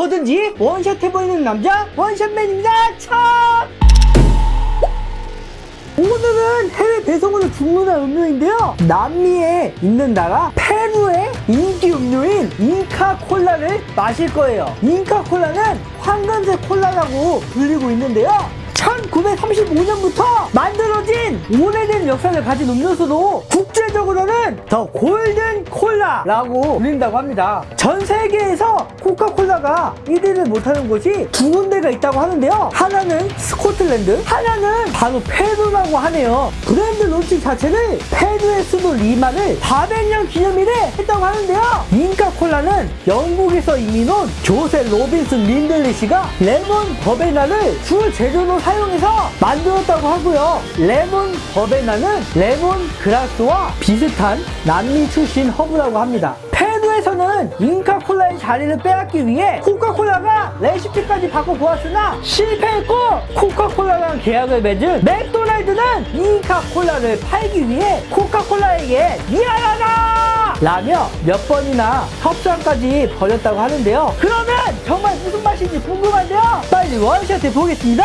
뭐든지 원샷 해보이는 남자 원샷맨입니다. 참 오늘은 해외 배송으로 주문한 음료인데요. 남미에 있는 나라 페루의 인기 음료인 잉카 콜라를 마실 거예요. 잉카 콜라는 황금색 콜라라고 불리고 있는데요. 1935년부터 만들어진 오래된 역사를 가진 음료수로 국제적으로는 the golden cola라고 불린다고 합니다. 전 세계에서 코카콜라가 1위를 못하는 곳이 두 군데가 있다고 하는데요. 하나는 스코틀랜드, 하나는 바로 페루라고 하네요. 브랜드 론칭 자체를 페루의 수도 리마를 400년 기념일에 했다고 하는데요. 잉카콜라는 영국에서 이민 온 조세 로빈슨 린들리 씨가 레몬 버베나를 주 재료로 사용해서 만들었다고 하고요. 레몬 버베나 는 레몬 그라스와 비슷한 남미 출신 허브라고 합니다. 페루에서는 잉카콜라의 자리를 빼앗기 위해 코카콜라가 레시피까지 바꿔보았으나 실패했고 코카콜라랑 계약을 맺은 맥도날드는 잉카콜라를 팔기 위해 코카콜라에게 미안하다! 라며 몇 번이나 협상까지 벌였다고 하는데요. 그러면 정말 무슨 맛인지 궁금한데요. 빨리 원샷 해 보겠습니다.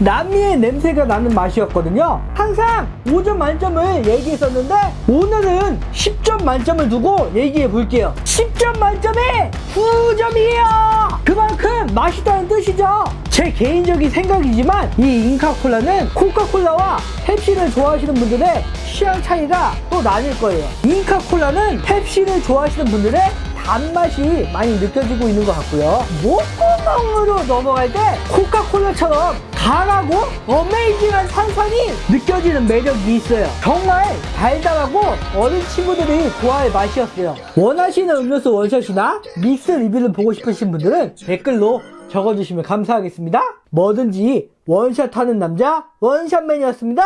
남미의 냄새가 나는 맛이었거든요. 항상 5점 만점을 얘기했었는데 오늘은 10점 만점을 두고 얘기해 볼게요. 10점 만점에 9점이에요. 그만큼 맛있다는 뜻이죠. 제 개인적인 생각이지만 이 잉카콜라는 코카콜라와 펩시를 좋아하시는 분들의 취향 차이가 또 나뉠 거예요. 잉카콜라는 펩시를 좋아하시는 분들의 단맛이 많이 느껴지고 있는 것 같고요. 목구멍으로 넘어갈 때 코카콜라처럼 강하고 어메이징한 산산이 느껴지는 매력이 있어요. 정말 달달하고 어린 친구들이 좋아할 맛이었어요. 원하시는 음료수 원샷이나 믹스 리뷰를 보고 싶으신 분들은 댓글로 적어주시면 감사하겠습니다. 뭐든지 원샷 하는 남자 원샷맨이었습니다.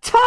차!